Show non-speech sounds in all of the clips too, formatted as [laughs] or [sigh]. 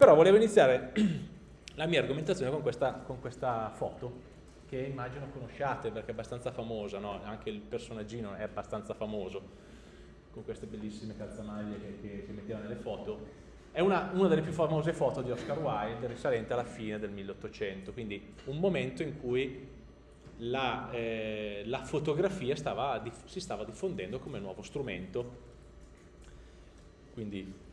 Però volevo iniziare [clears throat] la mia argomentazione con questa, con questa foto, che immagino conosciate perché è abbastanza famosa, no? anche il personaggino è abbastanza famoso, con queste bellissime calzamaglie che, che si metteva nelle foto. È una, una, delle più famose foto di Oscar Wilde risalente alla fine del 1800, quindi un momento in cui la, eh, la fotografia stava, si stava diffondendo come nuovo strumento. Quindi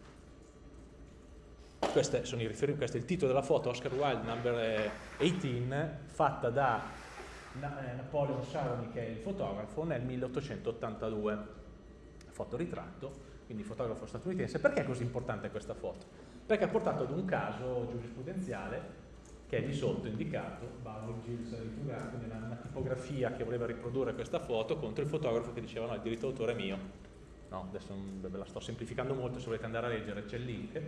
i riferimenti, questo è il titolo della foto, Oscar Wilde number 18, eh, fatta da eh, Napoleon Saroni, che è il fotografo, nel 1882. Fotoritratto, quindi fotografo statunitense. Perché è così importante questa foto? Perché ha portato ad un caso giurisprudenziale che è di sotto indicato, Bauer Gilles Ritugato, nella una tipografia che voleva riprodurre questa foto contro il fotografo che diceva no, il diritto d'autore è mio. No, adesso ve la sto semplificando molto, se volete andare a leggere c'è il link.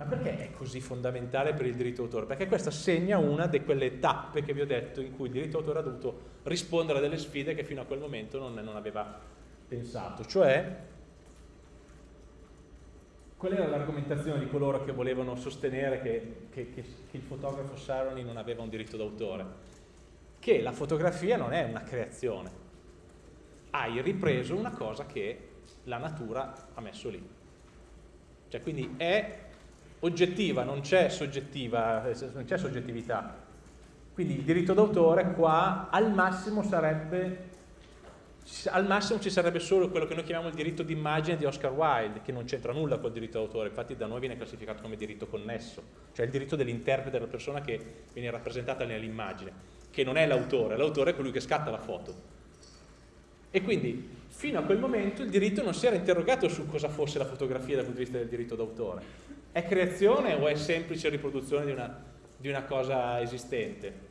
Ma perché è così fondamentale per il diritto d'autore? Perché questa segna una di quelle tappe che vi ho detto in cui il diritto d'autore ha dovuto rispondere a delle sfide che fino a quel momento non, non aveva pensato, cioè Qual era l'argomentazione di coloro che volevano sostenere che, che, che, che il fotografo Saroni non aveva un diritto d'autore? Che la fotografia non è una creazione, hai ripreso una cosa che la natura ha messo lì. Cioè, quindi è oggettiva, non c'è soggettiva, non c'è soggettività. Quindi il diritto d'autore qua al massimo sarebbe al massimo ci sarebbe solo quello che noi chiamiamo il diritto d'immagine di Oscar Wilde, che non c'entra nulla col diritto d'autore, infatti da noi viene classificato come diritto connesso, cioè il diritto dell'interprete della persona che viene rappresentata nell'immagine, che non è l'autore, l'autore è colui che scatta la foto. E quindi fino a quel momento il diritto non si era interrogato su cosa fosse la fotografia dal punto di vista del diritto d'autore. È creazione o è semplice riproduzione di una, di una cosa esistente?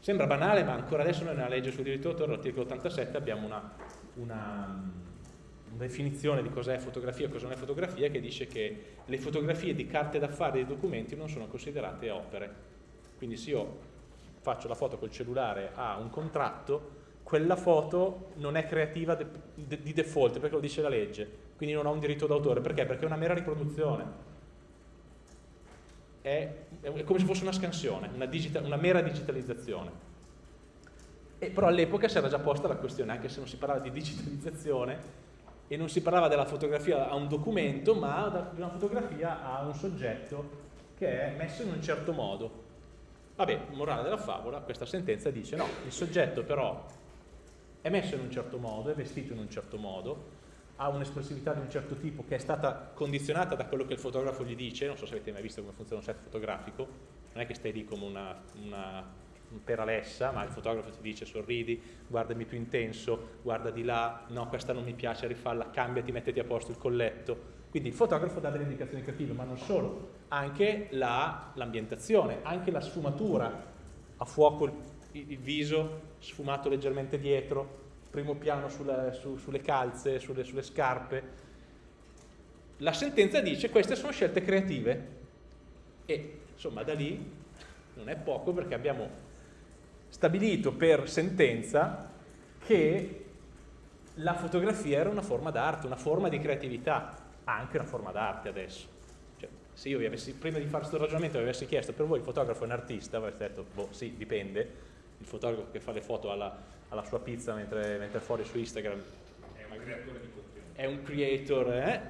Sembra banale, ma ancora adesso noi nella legge sul diritto d'autore, all'articolo 87, abbiamo una, una, una definizione di cos'è fotografia e cosa non è fotografia che dice che le fotografie di carte d'affari e di documenti non sono considerate opere. Quindi se io faccio la foto col cellulare a un contratto, quella foto non è creativa de, de, di default, perché lo dice la legge, quindi non ha un diritto d'autore. Perché? Perché è una mera riproduzione è, è come se fosse una scansione, una, digital, una mera digitalizzazione. E però all'epoca si era già posta la questione, anche se non si parlava di digitalizzazione e non si parlava della fotografia a un documento, ma di una fotografia a un soggetto che è messo in un certo modo. Vabbè, morale della favola, questa sentenza dice no, il soggetto però è messo in un certo modo, è vestito in un certo modo, ha un'espressività di un certo tipo che è stata condizionata da quello che il fotografo gli dice, non so se avete mai visto come funziona un set fotografico, non è che stai lì come una, una per Alessa, ma il fotografo ti dice sorridi, guardami più intenso, guarda di là, no questa non mi piace, rifalla, cambiati, mettiti a posto il colletto. Quindi il fotografo dà delle indicazioni creative, ma non solo, anche l'ambientazione, la, anche la sfumatura, a fuoco il, il viso sfumato leggermente dietro, primo piano sulla, su, sulle calze, sulle, sulle scarpe. La sentenza dice queste sono scelte creative e insomma da lì non è poco perché abbiamo stabilito per sentenza che la fotografia era una forma d'arte, una forma di creatività, anche una forma d'arte adesso. Cioè, se io vi avessi, prima di fare questo ragionamento vi avessi chiesto per voi il fotografo è un artista, avreste detto, boh sì, dipende, il fotografo che fa le foto alla, alla sua pizza mentre, mentre fuori su Instagram è un creatore di contenuti. È un creator, eh?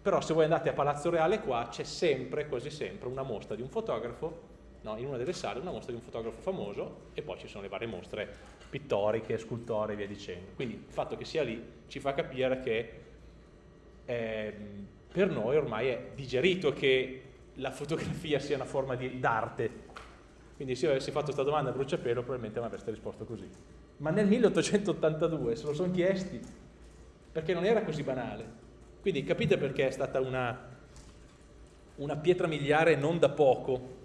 Però se voi andate a Palazzo Reale qua c'è sempre, quasi sempre, una mostra di un fotografo, no, in una delle sale una mostra di un fotografo famoso e poi ci sono le varie mostre pittoriche, scultori e via dicendo. Quindi il fatto che sia lì ci fa capire che eh, per noi ormai è digerito che la fotografia sia una forma d'arte quindi se io avessi fatto questa domanda a bruciapelo probabilmente mi avreste risposto così. Ma nel 1882 se lo sono chiesti perché non era così banale. Quindi capite perché è stata una, una pietra miliare non da poco.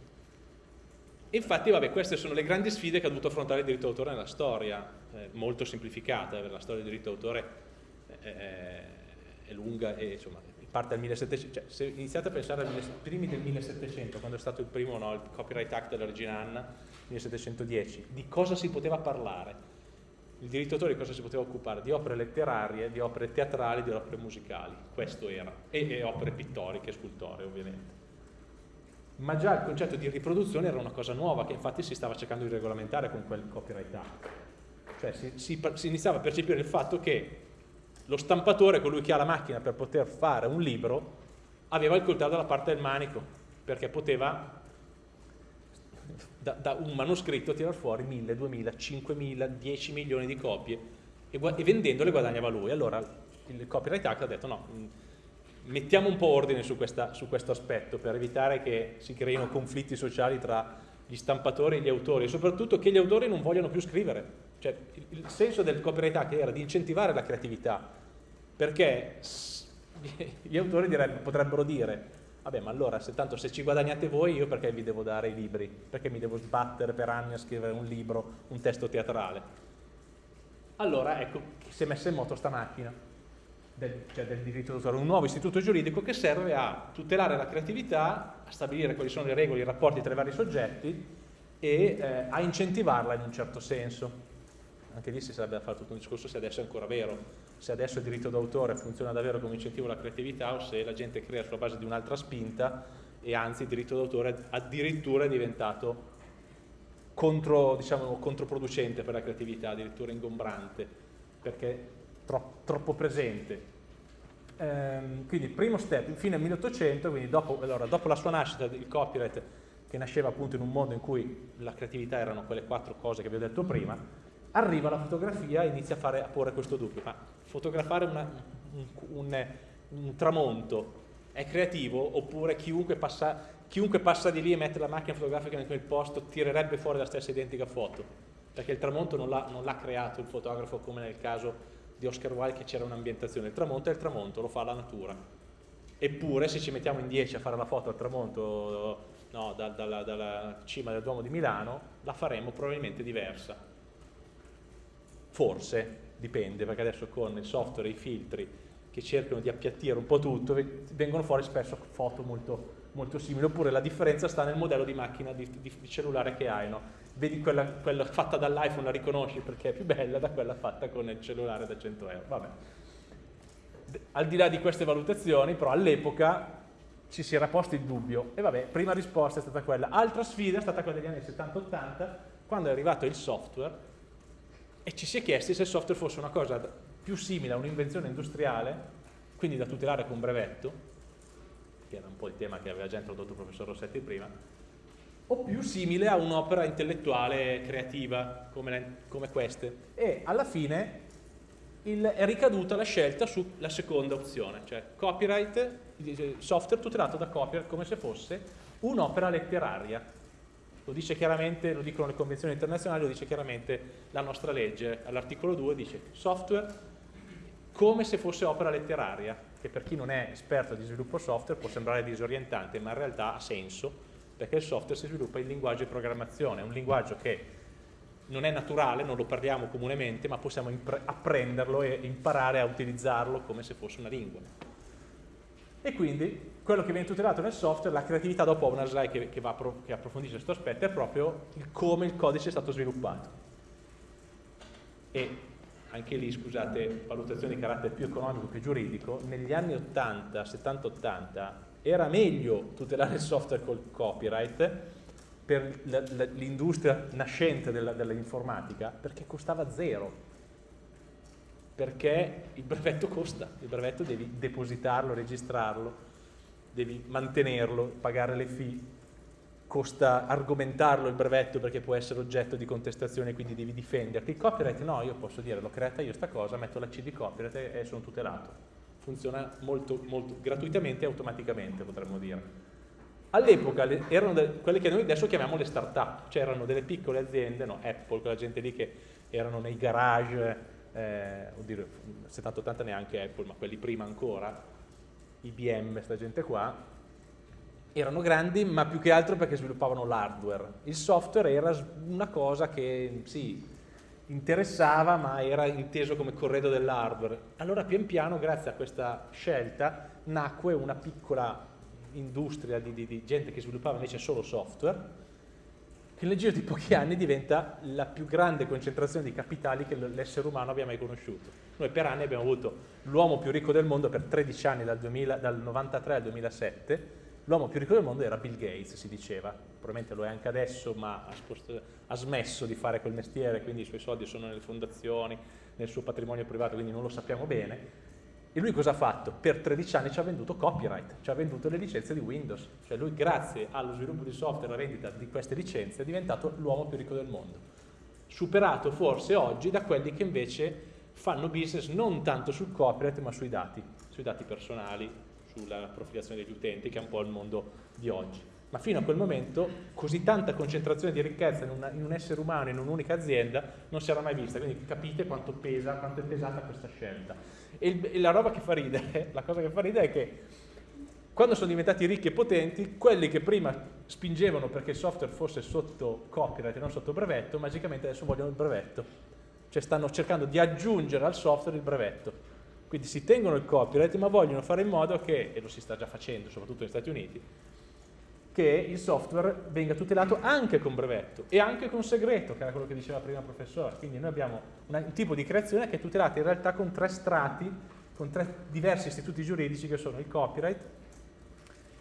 Infatti, vabbè, queste sono le grandi sfide che ha dovuto affrontare il diritto d'autore nella storia, eh, molto semplificata, la storia del diritto d'autore è, è, è lunga e insomma parte dal 1700, cioè, se iniziate a pensare ai primi del 1700, quando è stato il primo, no, il Copyright Act della regina Anna, 1710, di cosa si poteva parlare? Il diritto d'autore di cosa si poteva occupare? Di opere letterarie, di opere teatrali, di opere musicali, questo era, e, e opere pittoriche, scultoree ovviamente. ma già il concetto di riproduzione era una cosa nuova che infatti si stava cercando di regolamentare con quel copyright act. Cioè si, si, si iniziava a percepire il fatto che lo stampatore, colui che ha la macchina per poter fare un libro, aveva il coltello dalla parte del manico, perché poteva da, da un manoscritto tirar fuori 1000, 2000, 5000, 10 milioni di copie e, e vendendole guadagnava lui. Allora il Copyright Act ha detto no, mettiamo un po' ordine su, questa, su questo aspetto per evitare che si creino conflitti sociali tra gli stampatori e gli autori e soprattutto che gli autori non vogliono più scrivere. Cioè, il, senso del Copyright era di incentivare la creatività, perché gli autori potrebbero dire vabbè ma allora se tanto se ci guadagnate voi io perché vi devo dare i libri? Perché mi devo sbattere per anni a scrivere un libro, un testo teatrale? Allora ecco, si è messa in moto sta macchina del, cioè del diritto d'autore, un nuovo istituto giuridico che serve a tutelare la creatività, a stabilire quali sono le regole, i rapporti tra i vari soggetti e eh, a incentivarla in un certo senso. Anche lì si sarebbe da fare tutto un discorso se adesso è ancora vero, se adesso il diritto d'autore funziona davvero come incentivo alla creatività o se la gente crea sulla base di un'altra spinta e anzi il diritto d'autore addirittura è diventato contro, diciamo, controproducente per la creatività, addirittura ingombrante, perché troppo, troppo presente. Ehm, quindi primo step, fine 1800, quindi dopo, allora, dopo la sua nascita, il copyright che nasceva appunto in un mondo in cui la creatività erano quelle quattro cose che vi ho detto prima, arriva la fotografia e inizia a, fare, a porre questo dubbio, ma fotografare una, un, un, un, tramonto è creativo oppure chiunque passa, chiunque passa, di lì e mette la macchina fotografica in quel posto tirerebbe fuori la stessa identica foto, perché il tramonto non l'ha creato il fotografo come nel caso di Oscar Wilde che c'era un'ambientazione, il tramonto è il tramonto, lo fa la natura. Eppure se ci mettiamo in 10 a fare la foto al tramonto no, da, dalla, dalla cima del Duomo di Milano, la faremo probabilmente diversa. Forse, dipende, perché adesso con il software e i filtri che cercano di appiattire un po' tutto, vengono fuori spesso foto molto, molto simili, oppure la differenza sta nel modello di macchina di, di, di cellulare che hai, no? vedi quella, quella fatta dall'iPhone la riconosci perché è più bella da quella fatta con il cellulare da 100 euro. Vabbè. Al di là di queste valutazioni, però all'epoca ci si era posto il dubbio e vabbè, prima risposta è stata quella. Altra sfida è stata quella degli anni 70-80, quando è arrivato il software e ci si è chiesti se il software fosse una cosa più simile a un'invenzione industriale, quindi da tutelare con brevetto, che era un po' il tema che aveva già introdotto il professor Rossetti prima, o più simile a un'opera intellettuale creativa come, come, queste. E alla fine il, è ricaduta la scelta sulla seconda opzione, cioè copyright, software tutelato da copyright come se fosse un'opera letteraria. Lo dice chiaramente, lo dicono le convenzioni internazionali, lo dice chiaramente la nostra legge. All'articolo 2 dice software come se fosse opera letteraria, che per chi non è esperto di sviluppo software può sembrare disorientante, ma in realtà ha senso perché il software si sviluppa in linguaggio di programmazione, è un linguaggio che non è naturale, non lo parliamo comunemente, ma possiamo apprenderlo e imparare a utilizzarlo come se fosse una lingua. E quindi quello che viene tutelato nel software, la creatività, dopo una slide che, che, che approfondisce questo aspetto, è proprio il come il codice è stato sviluppato. E anche lì, scusate, valutazione di carattere più economico che giuridico, negli anni 80, 70-80, era meglio tutelare il software col copyright per l'industria nascente dell'informatica perché costava zero perché il brevetto costa, il brevetto devi depositarlo, registrarlo, devi mantenerlo, pagare le fee, costa argomentarlo il brevetto perché può essere oggetto di contestazione quindi devi difenderti. Il copyright no, io posso dire l'ho creata io sta cosa, metto la C di copyright e sono tutelato funziona molto, molto gratuitamente e automaticamente, potremmo dire. All'epoca erano de, quelle che noi adesso chiamiamo le start-up, cioè erano delle piccole aziende, no, Apple, quella gente lì che erano nei garage, eh, oddio, 70-80 neanche Apple, ma quelli prima ancora, IBM, questa gente qua, erano grandi ma più che altro perché sviluppavano l'hardware. Il software era una cosa che sì, interessava ma era inteso come corredo dell'hardware. Allora pian piano grazie a questa scelta nacque una piccola industria di, di, di, gente che sviluppava invece solo software che nel giro di pochi anni diventa la più grande concentrazione di capitali che l'essere umano abbia mai conosciuto. Noi per anni abbiamo avuto l'uomo più ricco del mondo per 13 anni, dal, 2000, dal 93 al 2007, l'uomo più ricco del mondo era Bill Gates, si diceva, probabilmente lo è anche adesso, ma ha, spost- ha smesso di fare quel mestiere, quindi i suoi soldi sono nelle fondazioni, nel suo patrimonio privato, quindi non lo sappiamo bene. E lui cosa ha fatto? Per 13 anni ci ha venduto copyright, ci ha venduto le licenze di Windows. Cioè lui grazie allo sviluppo di software e alla vendita di queste licenze è diventato l'uomo più ricco del mondo. Superato forse oggi da quelli che invece fanno business non tanto sul copyright ma sui dati, sui dati personali, sulla profilazione degli utenti, che è un po' il mondo di oggi. Ma fino a quel momento così tanta concentrazione di ricchezza in, una, in un essere umano, in un'unica azienda, non si era mai vista. Quindi capite quanto pesa, quanto è pesata questa scelta. E, e la roba che fa ridere, [laughs] la cosa che fa ridere è che quando sono diventati ricchi e potenti, quelli che prima spingevano perché il software fosse sotto copyright e non sotto brevetto, magicamente adesso vogliono il brevetto. Cioè stanno cercando di aggiungere al software il brevetto. Quindi si tengono il copyright, ma vogliono fare in modo che, e lo si sta già facendo, soprattutto negli Stati Uniti, che il software venga tutelato anche con brevetto e anche con segreto, che era quello che diceva prima il professore. Quindi noi abbiamo un tipo di creazione che è tutelata in realtà con tre strati, con tre diversi istituti giuridici che sono il copyright,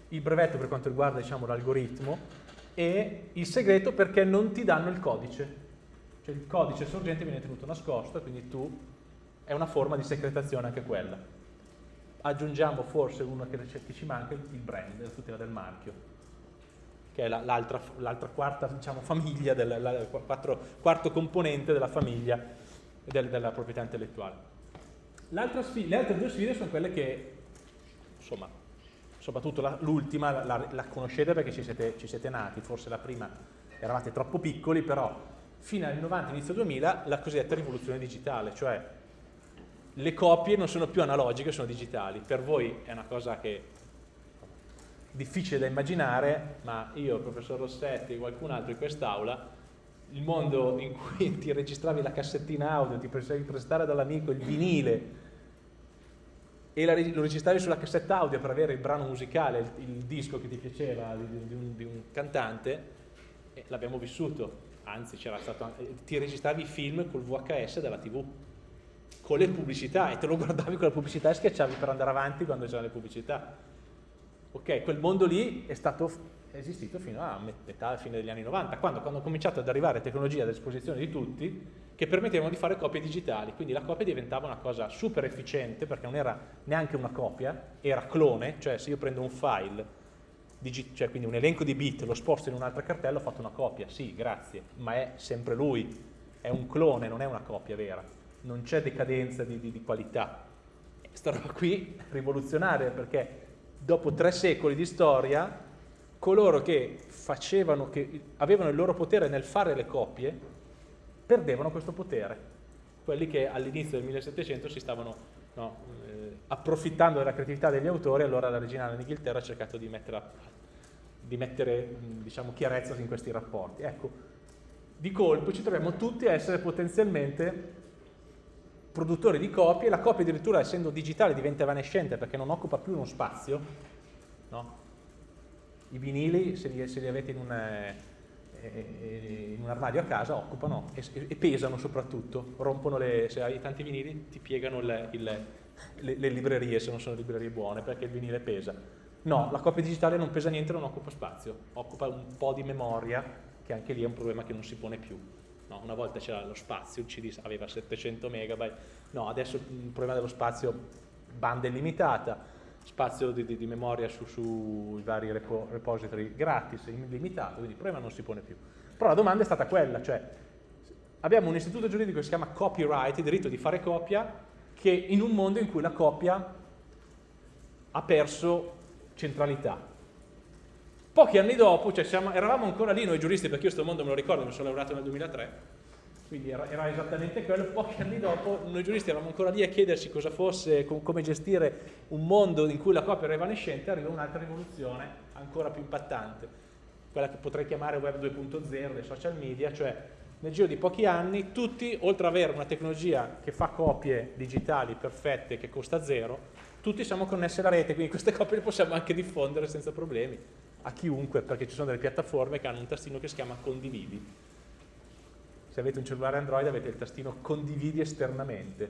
il brevetto per quanto riguarda diciamo, l'algoritmo e il segreto perché non ti danno il codice. Cioè il codice sorgente viene tenuto nascosto, quindi tu è una forma di secretazione anche quella. Aggiungiamo forse uno che, ci manca, il brand, la tutela del marchio, che è l'altra, l'altra quarta diciamo, famiglia, del, la, quattro, quarto componente della famiglia del, della proprietà intellettuale. Sfida, le altre due sfide sono quelle che, insomma, soprattutto la, l'ultima la, la, conoscete perché ci siete, ci siete nati, forse la prima eravate troppo piccoli, però fino agli 90, inizio 2000, la cosiddetta rivoluzione digitale, cioè le copie non sono più analogiche, sono digitali. Per voi è una cosa che difficile da immaginare, ma io, il professor Rossetti e qualcun altro in quest'aula, il mondo in cui [laughs] ti registravi la cassettina audio, ti potevi prestare dall'amico il vinile e la, lo registravi sulla cassetta audio per avere il brano musicale, il, il disco che ti piaceva di, di, un, di un, cantante, l'abbiamo vissuto, anzi stato, ti registravi i film col VHS della TV con le pubblicità e te lo guardavi con la pubblicità e schiacciavi per andare avanti quando c'erano le pubblicità. Ok, quel mondo lì è stato è esistito fino a metà, fine degli anni 90, quando, quando hanno cominciato ad arrivare tecnologie a disposizione di tutti che permettevano di fare copie digitali, quindi la copia diventava una cosa super efficiente perché non era neanche una copia, era clone, cioè se io prendo un file, cioè quindi un elenco di bit, lo sposto in un'altra cartella, ho fatto una copia, sì, grazie, ma è sempre lui, è un clone, non è una copia vera. Non c'è decadenza di, di, di qualità. Questa roba qui rivoluzionaria perché dopo tre secoli di storia coloro che facevano, che avevano il loro potere nel fare le copie, perdevano questo potere. Quelli che all'inizio del 1700 si stavano no, eh, approfittando della creatività degli autori, allora la regina d'Inghilterra ha cercato di mettere, di mettere diciamo, chiarezza in questi rapporti. Ecco, di colpo ci troviamo tutti a essere potenzialmente produttori di copie, la copia addirittura essendo digitale diventa evanescente perché non occupa più uno spazio, no? i vinili se li, se li avete in un, eh, eh, in un, armadio a casa occupano e, e, pesano soprattutto, rompono le, se hai tanti vinili ti piegano il, il, le, le librerie se non sono librerie buone perché il vinile pesa. No, la copia digitale non pesa niente, non occupa spazio, occupa un po' di memoria che anche lì è un problema che non si pone più. No, una volta c'era lo spazio, il CD aveva 700 megabyte, no, adesso il problema dello spazio, banda illimitata, spazio di, di, di memoria sui su vari repo, repository gratis, illimitato, quindi il problema non si pone più. Però la domanda è stata quella, cioè abbiamo un istituto giuridico che si chiama copyright, il diritto di fare copia, che in un mondo in cui la copia ha perso centralità. Pochi anni dopo, cioè siamo, eravamo ancora lì noi giuristi, perché io questo mondo me lo ricordo, mi sono laureato nel 2003, quindi era, era, esattamente quello, pochi anni dopo noi giuristi eravamo ancora lì a chiederci cosa fosse, com, come gestire un mondo in cui la copia era evanescente, arriva un'altra rivoluzione ancora più impattante, quella che potrei chiamare web 2.0 dei social media, cioè nel giro di pochi anni tutti, oltre ad avere una tecnologia che fa copie digitali perfette, che costa zero, tutti siamo connessi alla rete, quindi queste copie le possiamo anche diffondere senza problemi a chiunque, perché ci sono delle piattaforme che hanno un tastino che si chiama condividi. Se avete un cellulare Android avete il tastino condividi esternamente.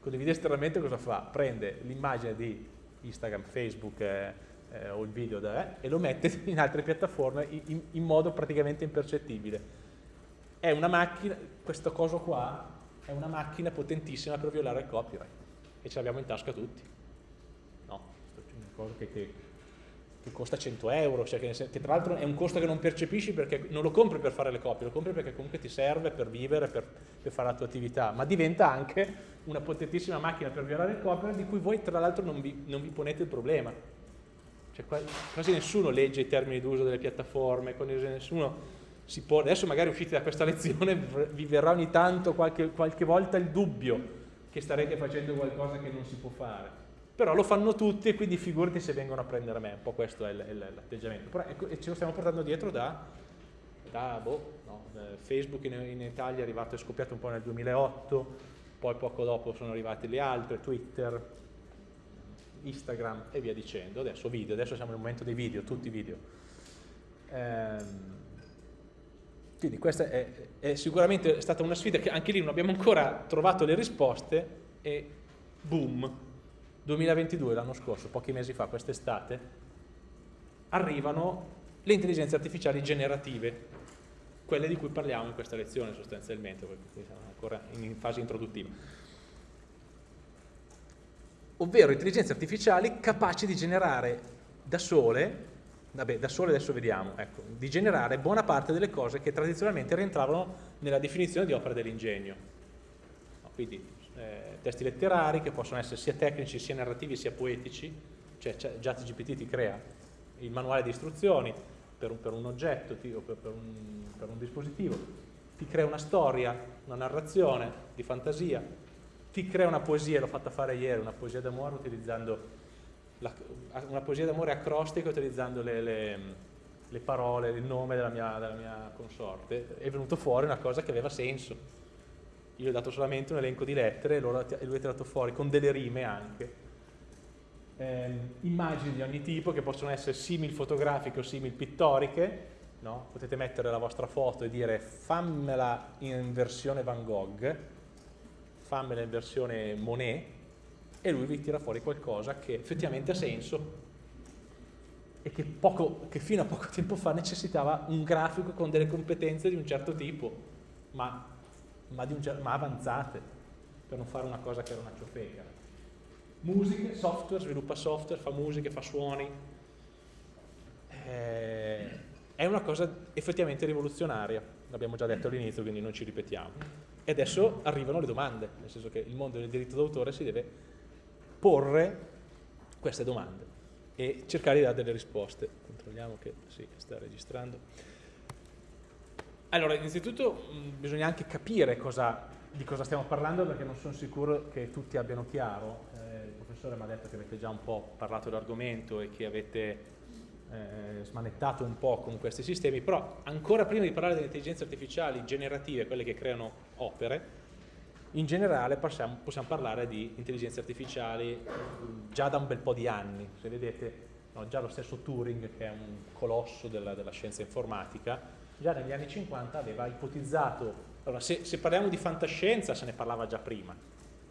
Condividi esternamente cosa fa? Prende l'immagine di Instagram, Facebook, eh, eh, o il video da, eh, e lo mette in altre piattaforme in, in, modo praticamente impercettibile. È una macchina, questo coso qua è una macchina potentissima per violare il copyright e ce l'abbiamo in tasca tutti. No, è una cosa che, che, che costa 100 euro, cioè che, che, tra l'altro è un costo che non percepisci perché non lo compri per fare le copie, lo compri perché comunque ti serve per vivere, per, per fare la tua attività, ma diventa anche una potentissima macchina per violare il copyright di cui voi tra l'altro non, non vi ponete il problema. Cioè, quasi nessuno legge i termini d'uso delle piattaforme, nessuno si può, adesso magari uscite da questa [laughs] lezione vi verrà ogni tanto qualche, qualche volta il dubbio che starete facendo qualcosa che non si può fare però lo fanno tutti e quindi figurati se vengono a prendere me, un po' questo è l'atteggiamento. Però ecco, e ce lo stiamo portando dietro da, da boh, no, eh, Facebook in, in, Italia è arrivato, è scoppiato un po' nel 2008, poi poco dopo sono arrivati le altre, Twitter, Instagram e via dicendo. Adesso video, adesso siamo nel momento dei video, tutti video. Ehm, quindi questa è, è, sicuramente stata una sfida che anche lì non abbiamo ancora trovato le risposte e boom, 2022 l'anno scorso, pochi mesi fa, quest'estate, arrivano le intelligenze artificiali generative, quelle di cui parliamo in questa lezione sostanzialmente, perché siamo ancora in fase introduttiva ovvero intelligenze artificiali capaci di generare da sole, vabbè da sole adesso vediamo, ecco, di generare buona parte delle cose che tradizionalmente rientravano nella definizione di opera dell'ingegno. No, quindi eh, testi letterari che possono essere sia tecnici sia narrativi sia poetici, cioè ChatGPT ti crea il manuale di istruzioni per un, per un oggetto o per, per, un, per un dispositivo, ti crea una storia, una narrazione di fantasia, ti crea una poesia, l'ho fatta fare ieri, una poesia d'amore utilizzando la, una poesia d'amore acrostica utilizzando le, le, le, parole, il nome della mia, della mia consorte, è venuto fuori una cosa che aveva senso. Io ho dato solamente un elenco di lettere e, e lui ha tirato fuori con delle rime anche. Eh, immagini di ogni tipo che possono essere simil fotografiche o simil pittoriche, no? potete mettere la vostra foto e dire fammela in versione Van Gogh, fammela in versione Monet e lui vi tira fuori qualcosa che effettivamente ha senso e che, poco, che fino a poco tempo fa necessitava un grafico con delle competenze di un certo tipo, ma, ma, un, ma avanzate, per non fare una cosa che era una ciofeca. Musiche, software, sviluppa software, fa musiche, fa suoni. Eh, è una cosa effettivamente rivoluzionaria, l'abbiamo già detto all'inizio, quindi non ci ripetiamo. E adesso arrivano le domande, nel senso che il mondo del diritto d'autore si deve porre queste domande e cercare di dare delle risposte. Controlliamo che sì, sta registrando. Allora, innanzitutto mh, bisogna anche capire cosa, di cosa stiamo parlando perché non sono sicuro che tutti abbiano chiaro. Eh, il professore mi ha detto che avete già un po' parlato dell'argomento e che avete eh, smanettato un po' con questi sistemi, però ancora prima di parlare delle intelligenze artificiali generative, quelle che creano opere, in generale possiamo, possiamo parlare di intelligenze artificiali già da un bel po' di anni. Se vedete, no, già lo stesso Turing, che è un colosso della, della scienza informatica, già negli anni 50 aveva ipotizzato, allora se, se, parliamo di fantascienza se ne parlava già prima,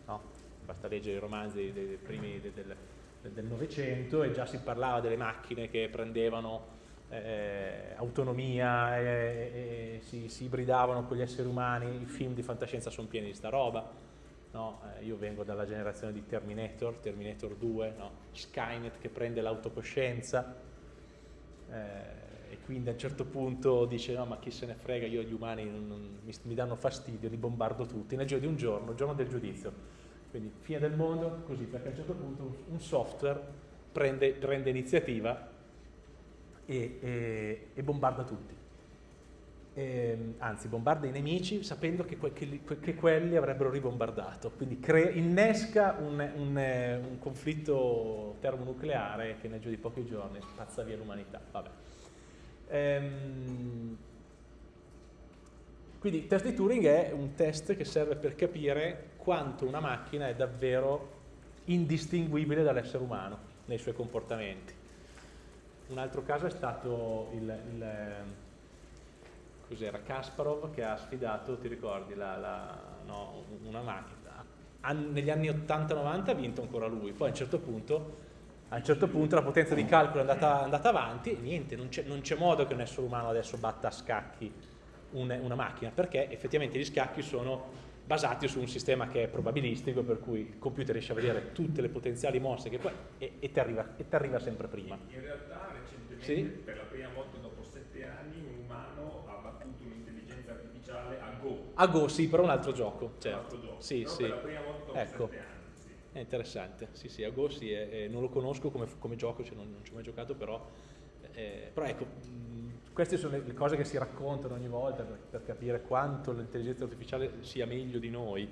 no? basta leggere i romanzi dei, dei primi del, del del Novecento e già si parlava delle macchine che prendevano eh, autonomia e, e si, si, ibridavano con gli esseri umani, i film di fantascienza sono pieni di sta roba. No? Eh, io vengo dalla generazione di Terminator, Terminator 2, no? Skynet che prende l'autocoscienza eh, e quindi a un certo punto dice no ma chi se ne frega, io gli umani non, non, mi, mi danno fastidio, li bombardo tutti, nel giro di un giorno, il giorno del giudizio quindi fine del mondo, così, perché a un certo punto un software prende, prende iniziativa e, e, e, bombarda tutti. E, ehm, anzi, bombarda i nemici sapendo che, que, che, che quelli avrebbero ribombardato. Quindi innesca un, un, un, conflitto termonucleare che nel giro di pochi giorni spazza via l'umanità. Ehm, quindi il test di Turing è un test che serve per capire quanto una macchina è davvero indistinguibile dall'essere umano nei suoi comportamenti. Un altro caso è stato il, il Kasparov che ha sfidato, ti ricordi, la, la, no, una macchina. Negli anni 80-90 ha vinto ancora lui, poi a un certo punto A un certo punto la potenza di calcolo è andata, andata avanti e niente, non c'è, modo che un essere umano adesso batta a scacchi un, una macchina, perché effettivamente gli scacchi sono basati su un sistema che è probabilistico, per cui il computer riesce a vedere tutte le potenziali mosse che poi, e, e ti arriva, arriva, sempre prima. In realtà recentemente, sì? per la prima volta dopo sette anni, un umano ha battuto un'intelligenza artificiale a Go. A Go, sì, però un altro gioco. Certo. Un altro gioco. Sì, sì. per la prima volta dopo ecco. sette anni. È interessante, sì sì, a Go sì, è, è, non lo conosco come, come gioco, cioè non, non, ci ho mai giocato, però, eh, però ecco, mh, queste sono le, le, cose che si raccontano ogni volta per, per capire quanto l'intelligenza artificiale sia meglio di noi.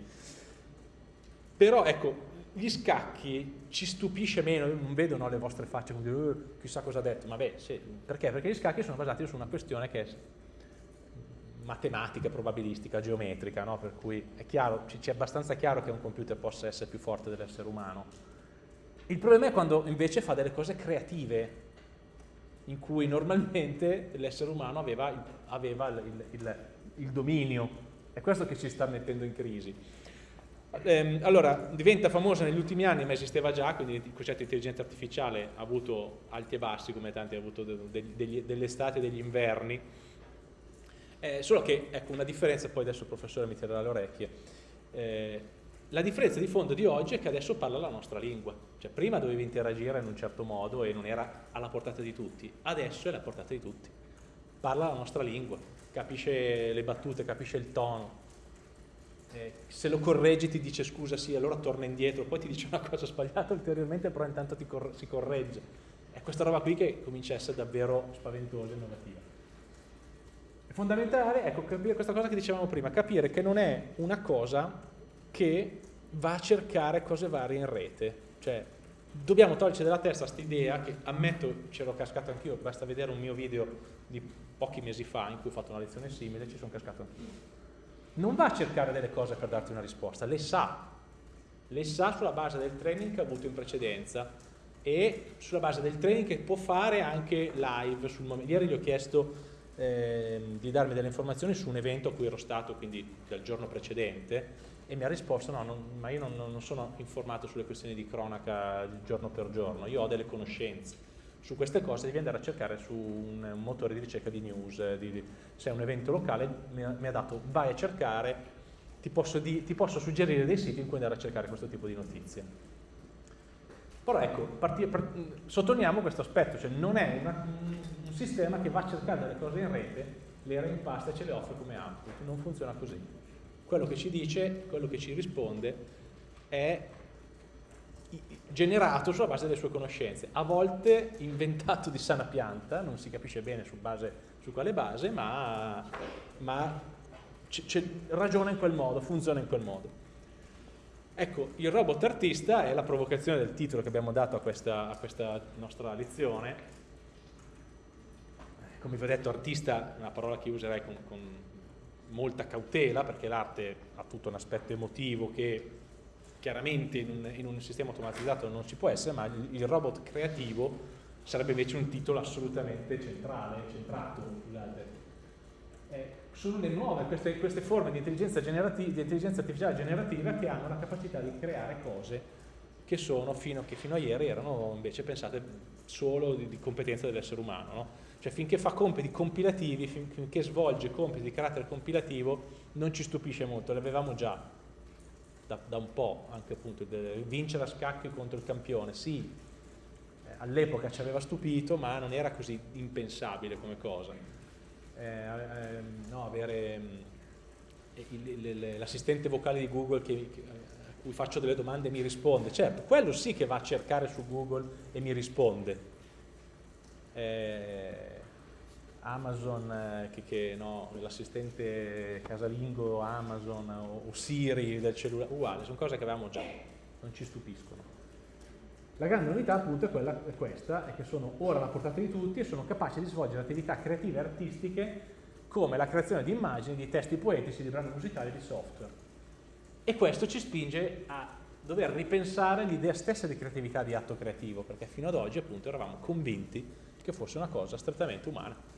Però ecco, gli scacchi ci stupisce meno, non vedo no, le vostre facce come dire, uh, chissà cosa ha detto, ma beh, sì, perché? Perché gli scacchi sono basati su una questione che è matematica, probabilistica, geometrica, no? per cui è chiaro, ci è abbastanza chiaro che un computer possa essere più forte dell'essere umano. Il problema è quando invece fa delle cose creative, in cui normalmente l'essere umano aveva, aveva il, il, il, dominio, è questo che ci sta mettendo in crisi. Ehm, allora, diventa famosa negli ultimi anni, ma esisteva già, quindi il concetto di intelligenza artificiale ha avuto alti e bassi, come tanti ha avuto degli, delle estati e degli inverni, eh, solo che, ecco, una differenza, poi adesso il professore mi tirerà le orecchie, eh, la differenza di fondo di oggi è che adesso parla la nostra lingua, cioè prima dovevi interagire in un certo modo e non era alla portata di tutti, adesso è alla portata di tutti, parla la nostra lingua, capisce le battute, capisce il tono, eh, se lo correggi ti dice scusa sì, allora torna indietro, poi ti dice una cosa sbagliata ulteriormente, però intanto cor si corregge. È questa roba qui che comincia a essere davvero spaventosa e innovativa fondamentale, ecco, capire questa cosa che dicevamo prima, capire che non è una cosa che va a cercare cose varie in rete, cioè dobbiamo toglierci dalla testa questa idea che ammetto c'ero cascato anch'io, basta vedere un mio video di pochi mesi fa in cui ho fatto una lezione simile, ci sono cascato anch'io. Non va a cercare delle cose per darti una risposta, le sa, le sa sulla base del training che ha avuto in precedenza e sulla base del training che può fare anche live sul momento. Ieri gli ho chiesto eh, di darmi delle informazioni su un evento a cui ero stato, quindi del giorno precedente, e mi ha risposto no, non, ma io non, non, sono informato sulle questioni di cronaca giorno per giorno, io ho delle conoscenze. Su queste cose devi andare a cercare su un, motore di ricerca di news, di, se è un evento locale mi ha, mi ha dato vai a cercare, ti posso, di, ti posso, suggerire dei siti in cui andare a cercare questo tipo di notizie. Però ecco, parti, part, sottolineiamo questo aspetto, cioè non è una, sistema che va a cercare delle cose in rete, le reimpasta e ce le offre come output. Non funziona così. Quello che ci dice, quello che ci risponde è generato sulla base delle sue conoscenze, a volte inventato di sana pianta, non si capisce bene su, base, su quale base, ma, ma ragiona in quel modo, funziona in quel modo. Ecco, il robot artista è la provocazione del titolo che abbiamo dato a questa, a questa nostra lezione, come vi ho detto artista è una parola che userei con, con molta cautela perché l'arte ha tutto un aspetto emotivo che chiaramente in un, in un, sistema automatizzato non ci può essere, ma il, robot creativo sarebbe invece un titolo assolutamente centrale, centrato, scusate. Eh, sono le nuove, queste, queste forme di intelligenza, di intelligenza, artificiale generativa che hanno la capacità di creare cose che, sono fino, che fino a ieri erano invece pensate solo di, di competenza dell'essere umano. No? Cioè finché fa compiti compilativi, finché svolge compiti di carattere compilativo, non ci stupisce molto, l'avevamo già da, da, un po', anche appunto, vincere a scacchi contro il campione, sì, eh, all'epoca ci aveva stupito, ma non era così impensabile come cosa. Eh, eh, no, avere mm, l'assistente vocale di Google che, che, a cui faccio delle domande e mi risponde, certo, quello sì che va a cercare su Google e mi risponde, eh, Amazon, eh, che, che no, l'assistente casalingo Amazon o, o, Siri del cellulare, uguale, sono cose che avevamo già, non ci stupiscono. La grande novità appunto è, quella, è questa, è che sono ora alla portata di tutti e sono capaci di svolgere attività creative e artistiche come la creazione di immagini, di testi poetici, di brani musicali, di software. E questo ci spinge a dover ripensare l'idea stessa di creatività di atto creativo, perché fino ad oggi appunto eravamo convinti che fosse una cosa strettamente umana.